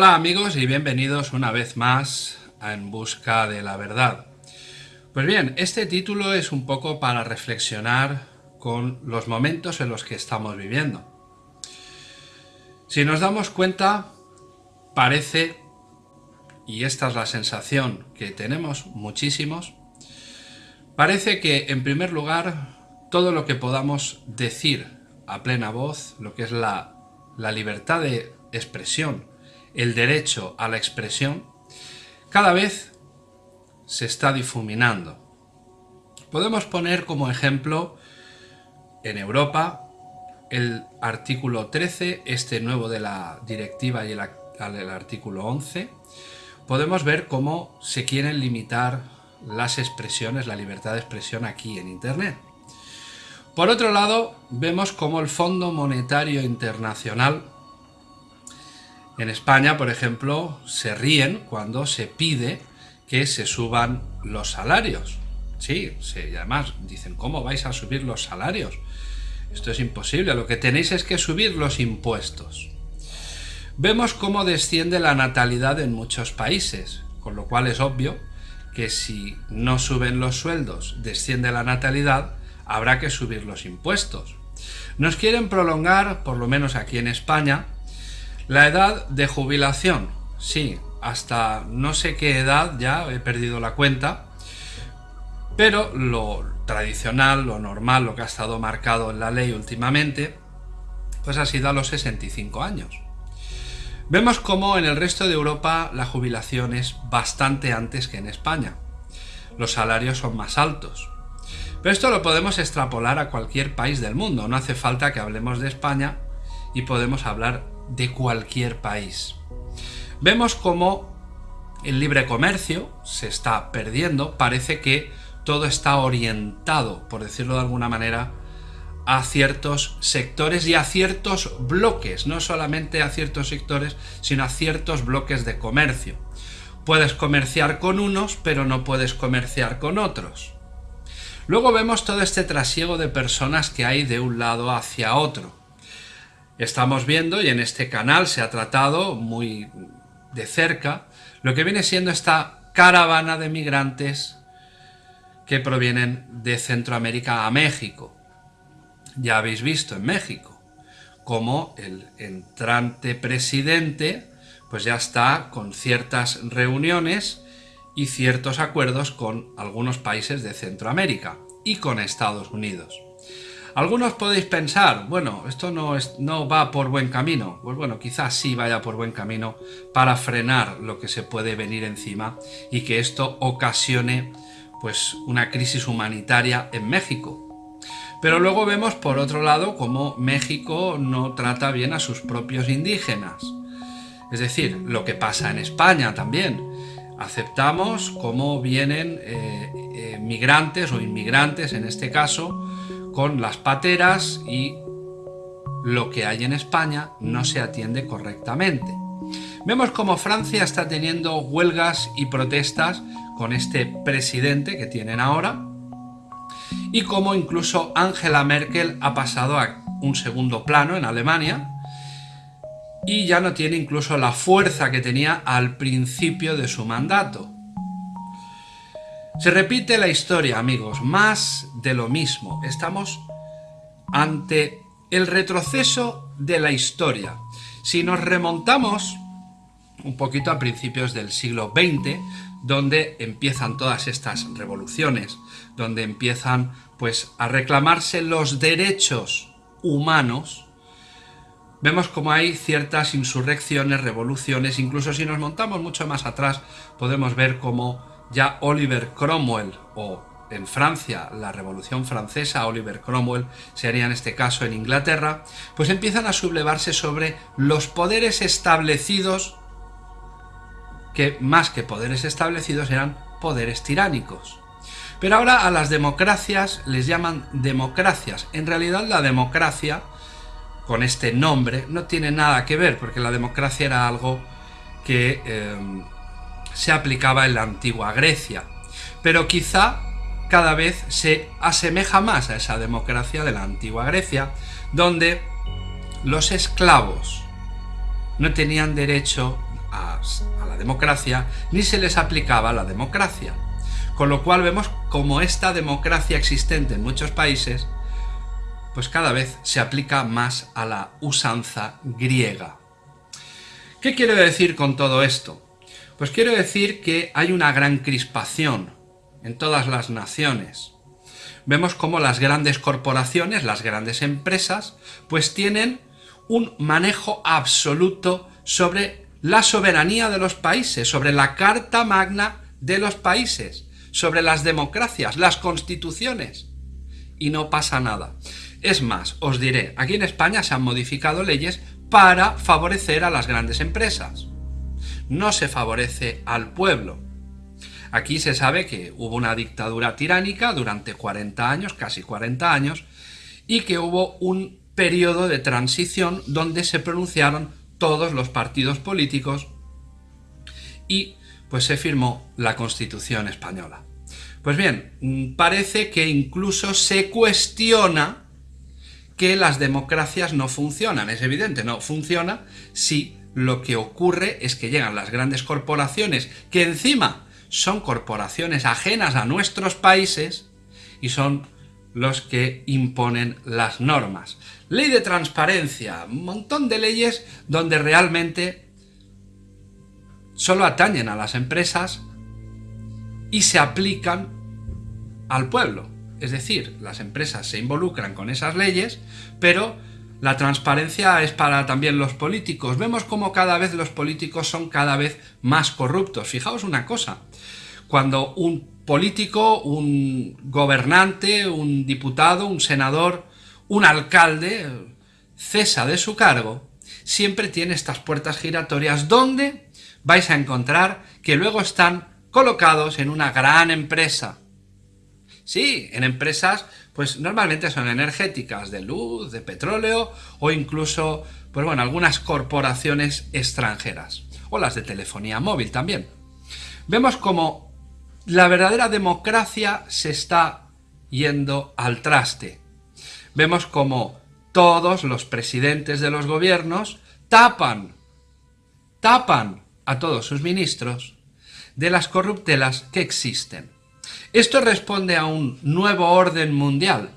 Hola amigos y bienvenidos una vez más a En Busca de la Verdad. Pues bien, este título es un poco para reflexionar con los momentos en los que estamos viviendo. Si nos damos cuenta, parece, y esta es la sensación que tenemos muchísimos, parece que en primer lugar todo lo que podamos decir a plena voz, lo que es la, la libertad de expresión, el derecho a la expresión, cada vez se está difuminando. Podemos poner como ejemplo en Europa el artículo 13, este nuevo de la directiva y el, artículo 11. Podemos ver cómo se quieren limitar las expresiones, la libertad de expresión aquí en Internet. Por otro lado, vemos cómo el Fondo Monetario Internacional en España, por ejemplo, se ríen cuando se pide que se suban los salarios. Sí, sí, y además dicen, ¿cómo vais a subir los salarios? Esto es imposible, lo que tenéis es que subir los impuestos. Vemos cómo desciende la natalidad en muchos países, con lo cual es obvio que si no suben los sueldos, desciende la natalidad, habrá que subir los impuestos. Nos quieren prolongar, por lo menos aquí en España, la edad de jubilación. Sí, hasta no sé qué edad, ya he perdido la cuenta, pero lo tradicional, lo normal, lo que ha estado marcado en la ley últimamente, pues ha sido a los 65 años. Vemos cómo en el resto de Europa la jubilación es bastante antes que en España. Los salarios son más altos. Pero esto lo podemos extrapolar a cualquier país del mundo, no hace falta que hablemos de España y podemos hablar de cualquier país. Vemos cómo el libre comercio se está perdiendo, parece que todo está orientado, por decirlo de alguna manera, a ciertos sectores y a ciertos bloques, no solamente a ciertos sectores, sino a ciertos bloques de comercio. Puedes comerciar con unos, pero no puedes comerciar con otros. Luego vemos todo este trasiego de personas que hay de un lado hacia otro. Estamos viendo, y en este canal se ha tratado muy de cerca, lo que viene siendo esta caravana de migrantes que provienen de Centroamérica a México. Ya habéis visto en México cómo el entrante presidente pues ya está con ciertas reuniones y ciertos acuerdos con algunos países de Centroamérica y con Estados Unidos. Algunos podéis pensar, bueno, esto no, va por buen camino. Pues bueno, quizás sí vaya por buen camino para frenar lo que se puede venir encima y que esto ocasione pues una crisis humanitaria en México. Pero luego vemos por otro lado cómo México no trata bien a sus propios indígenas. Es decir, lo que pasa en España también. Aceptamos cómo vienen eh, eh, migrantes o inmigrantes en este caso con las pateras y lo que hay en España no se atiende correctamente. Vemos como Francia está teniendo huelgas y protestas con este presidente que tienen ahora y como incluso Angela Merkel ha pasado a un segundo plano en Alemania y ya no tiene incluso la fuerza que tenía al principio de su mandato. Se repite la historia, amigos, más de lo mismo. Estamos ante el retroceso de la historia. Si nos remontamos un poquito a principios del siglo XX, donde empiezan todas estas revoluciones, donde empiezan pues a reclamarse los derechos humanos, vemos como hay ciertas insurrecciones, revoluciones, incluso si nos montamos mucho más atrás, podemos ver cómo ya Oliver Cromwell o en Francia, la Revolución Francesa, Oliver Cromwell, sería en este caso en Inglaterra, pues empiezan a sublevarse sobre los poderes establecidos, que más que poderes establecidos eran poderes tiránicos. Pero ahora a las democracias les llaman democracias. En realidad la democracia, con este nombre, no tiene nada que ver, porque la democracia era algo que... Eh, se aplicaba en la antigua Grecia, pero quizá cada vez se asemeja más a esa democracia de la antigua Grecia, donde los esclavos no tenían derecho a, la democracia, ni se les aplicaba la democracia. Con lo cual vemos como esta democracia existente en muchos países, pues cada vez se aplica más a la usanza griega. ¿Qué quiero decir con todo esto? Pues quiero decir que hay una gran crispación en todas las naciones. Vemos como las grandes corporaciones, las grandes empresas, pues tienen un manejo absoluto sobre la soberanía de los países, sobre la Carta Magna de los países, sobre las democracias, las constituciones. Y no pasa nada. Es más, os diré, aquí en España se han modificado leyes para favorecer a las grandes empresas. No se favorece al pueblo. Aquí se sabe que hubo una dictadura tiránica durante 40 años, casi 40 años, y que hubo un periodo de transición donde se pronunciaron todos los partidos políticos y pues se firmó la Constitución española. Pues bien, mm, parece que incluso se cuestiona que las democracias no funcionan. Es evidente, no funciona si lo que ocurre es que llegan las grandes corporaciones, que encima son corporaciones ajenas a nuestros países y son los que imponen las normas. Ley de transparencia, un montón de leyes donde realmente solo atañen a las empresas y se aplican al pueblo. Es decir, las empresas se involucran con esas leyes, pero la transparencia es para también los políticos. Vemos como cada vez los políticos son cada vez más corruptos. Fijaos una cosa, cuando un político, un gobernante, un diputado, un senador, un alcalde cesa de su cargo, siempre tiene estas puertas giratorias donde vais a encontrar que luego están colocados en una gran empresa. Sí, en empresas, pues normalmente son energéticas, de luz, de petróleo o incluso, pues bueno, algunas corporaciones extranjeras o las de telefonía móvil también. Vemos como la verdadera democracia se está yendo al traste. Vemos como todos los presidentes de los gobiernos tapan, tapan a todos sus ministros de las corruptelas que existen. Esto responde a un nuevo orden mundial.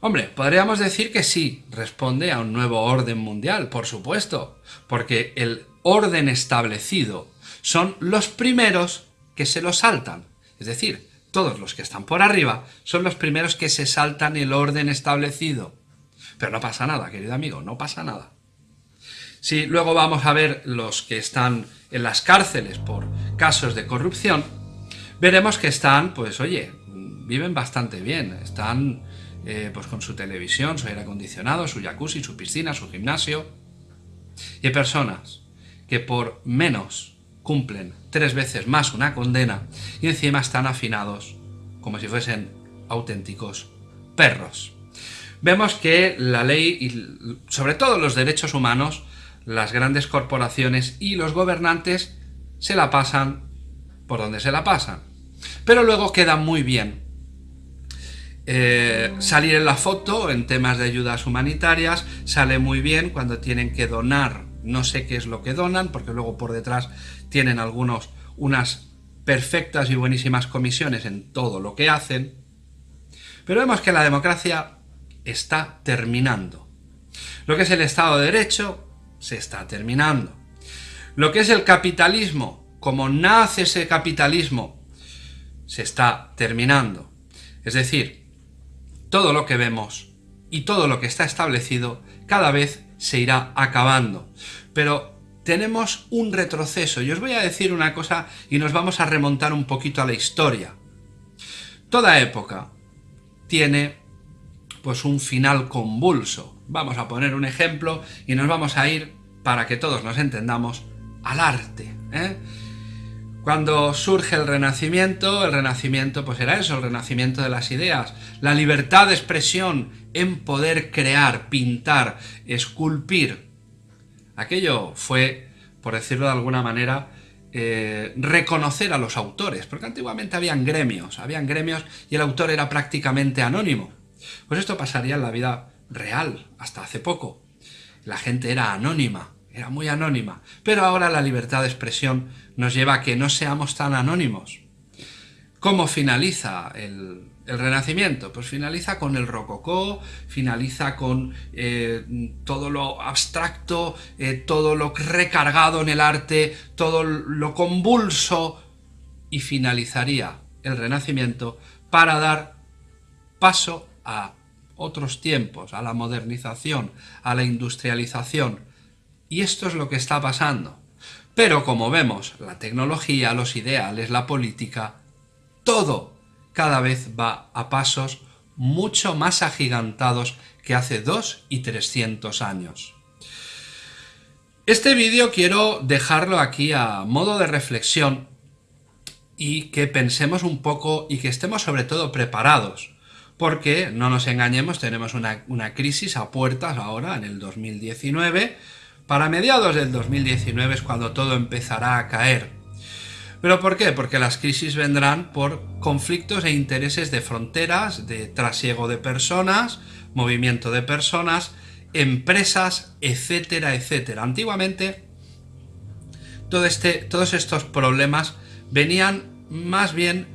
Hombre, podríamos decir que sí, responde a un nuevo orden mundial, por supuesto, porque el orden establecido son los primeros que se lo saltan. Es decir, todos los que están por arriba son los primeros que se saltan el orden establecido. Pero no pasa nada, querido amigo, no pasa nada. Si luego vamos a ver los que están en las cárceles por casos de corrupción, veremos que están, pues oye, viven bastante bien, están eh, pues con su televisión, su aire acondicionado, su jacuzzi, su piscina, su gimnasio. Y hay personas que por menos cumplen tres veces más una condena y encima están afinados como si fuesen auténticos perros. Vemos que la ley sobre todo los derechos humanos, las grandes corporaciones y los gobernantes se la pasan por donde se la pasan. Pero luego queda muy bien eh, salir en la foto en temas de ayudas humanitarias, sale muy bien cuando tienen que donar no sé qué es lo que donan, porque luego por detrás tienen algunos unas perfectas y buenísimas comisiones en todo lo que hacen. Pero vemos que la democracia está terminando. Lo que es el Estado de Derecho se está terminando. Lo que es el capitalismo, como nace ese capitalismo, se está terminando. Es decir, todo lo que vemos y todo lo que está establecido cada vez se irá acabando. Pero tenemos un retroceso y os voy a decir una cosa y nos vamos a remontar un poquito a la historia. Toda época tiene pues un final convulso. Vamos a poner un ejemplo y nos vamos a ir, para que todos nos entendamos, al arte. ¿eh? Cuando surge el Renacimiento, el Renacimiento pues era eso, el renacimiento de las ideas, la libertad de expresión en poder crear, pintar, esculpir. Aquello fue, por decirlo de alguna manera, eh, reconocer a los autores, porque antiguamente habían gremios, habían gremios y el autor era prácticamente anónimo. Pues esto pasaría en la vida real, hasta hace poco. La gente era anónima, era muy anónima, pero ahora la libertad de expresión nos lleva a que no seamos tan anónimos. ¿Cómo finaliza el, Renacimiento? Pues finaliza con el rococó, finaliza con eh, todo lo abstracto, eh, todo lo recargado en el arte, todo lo convulso, y finalizaría el Renacimiento para dar paso a otros tiempos, a la modernización, a la industrialización. Y esto es lo que está pasando. Pero como vemos, la tecnología, los ideales, la política, todo cada vez va a pasos mucho más agigantados que hace dos y 300 años. Este vídeo quiero dejarlo aquí a modo de reflexión y que pensemos un poco y que estemos sobre todo preparados, porque, no nos engañemos, tenemos una crisis a puertas ahora en el 2019, para mediados del 2019 es cuando todo empezará a caer. ¿Pero por qué? Porque las crisis vendrán por conflictos e intereses de fronteras, de trasiego de personas, movimiento de personas, empresas, etcétera, etcétera. Antiguamente, este, todos estos problemas venían más bien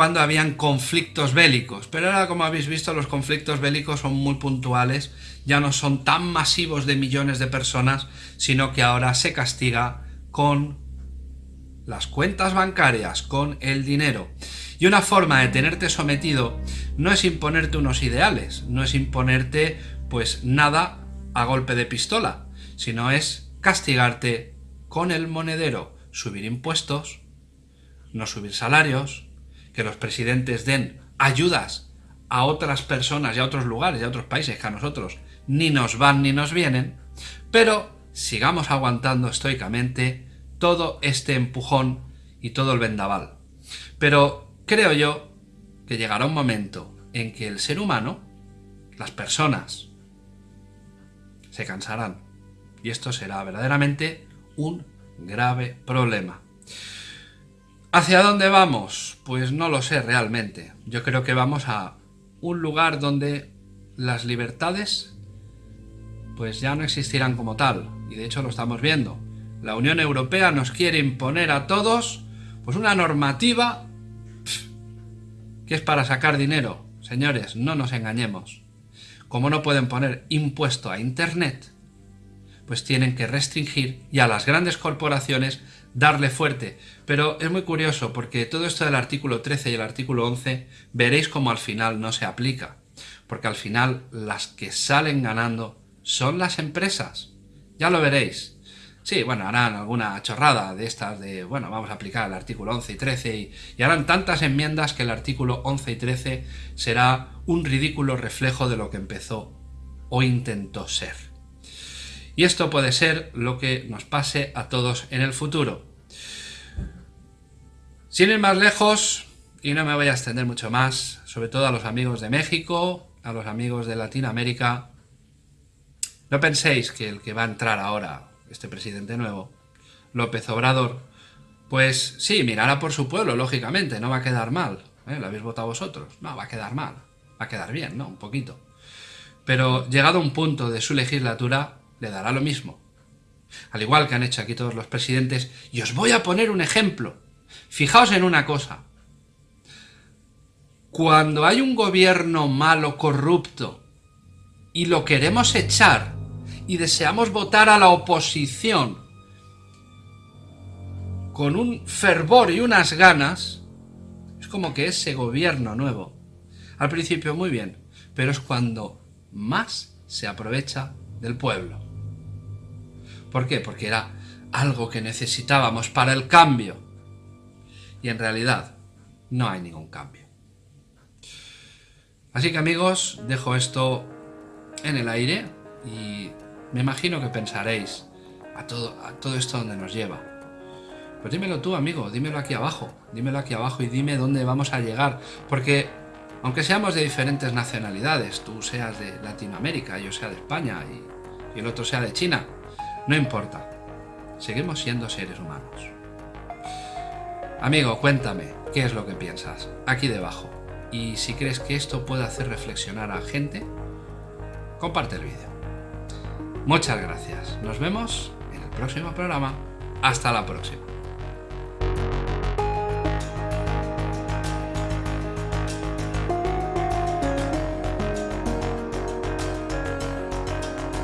cuando habían conflictos bélicos, pero ahora como habéis visto los conflictos bélicos son muy puntuales, ya no son tan masivos de millones de personas, sino que ahora se castiga con las cuentas bancarias, con el dinero. Y una forma de tenerte sometido no es imponerte unos ideales, no es imponerte pues nada a golpe de pistola, sino es castigarte con el monedero, subir impuestos, no subir salarios, que los presidentes den ayudas a otras personas y a otros lugares y a otros países que a nosotros ni nos van ni nos vienen, pero sigamos aguantando estoicamente todo este empujón y todo el vendaval. Pero creo yo que llegará un momento en que el ser humano, las personas, se cansarán. Y esto será verdaderamente un grave problema. ¿Hacia dónde vamos? Pues no lo sé realmente. Yo creo que vamos a un lugar donde las libertades pues ya no existirán como tal. Y de hecho lo estamos viendo. La Unión Europea nos quiere imponer a todos pues una normativa que es para sacar dinero. Señores, no nos engañemos. Como no pueden poner impuesto a Internet, pues tienen que restringir y a las grandes corporaciones darle fuerte. Pero es muy curioso porque todo esto del artículo 13 y el artículo 11 veréis como al final no se aplica. Porque al final las que salen ganando son las empresas. Ya lo veréis. Sí, bueno, harán alguna chorrada de estas de, bueno, vamos a aplicar el artículo 11 y 13 y, y, harán tantas enmiendas que el artículo 11 y 13 será un ridículo reflejo de lo que empezó o intentó ser. Y esto puede ser lo que nos pase a todos en el futuro. Sin ir más lejos, y no me voy a extender mucho más, sobre todo a los amigos de México, a los amigos de Latinoamérica, no penséis que el que va a entrar ahora este presidente nuevo, López Obrador, pues sí, mirará por su pueblo, lógicamente, no va a quedar mal. ¿eh? ¿Lo habéis votado vosotros? No, va a quedar mal. Va a quedar bien, ¿no? Un poquito. Pero llegado un punto de su legislatura, le dará lo mismo. Al igual que han hecho aquí todos los presidentes. Y os voy a poner un ejemplo. Fijaos en una cosa. Cuando hay un gobierno malo, corrupto, y lo queremos echar y deseamos votar a la oposición con un fervor y unas ganas, es como que ese gobierno nuevo, al principio muy bien, pero es cuando más se aprovecha del pueblo. ¿Por qué? Porque era algo que necesitábamos para el cambio. Y en realidad no hay ningún cambio. Así que amigos, dejo esto en el aire y me imagino que pensaréis a todo, a todo esto donde nos lleva. Pues dímelo tú, amigo, dímelo aquí abajo, dímelo aquí abajo y dime dónde vamos a llegar. Porque, aunque seamos de diferentes nacionalidades, tú seas de Latinoamérica, yo sea de España y, y el otro sea de China, no importa. Seguimos siendo seres humanos. Amigo, cuéntame, ¿qué es lo que piensas? Aquí debajo. Y si crees que esto puede hacer reflexionar a gente, comparte el vídeo. Muchas gracias. Nos vemos en próximo programa. Hasta la próxima.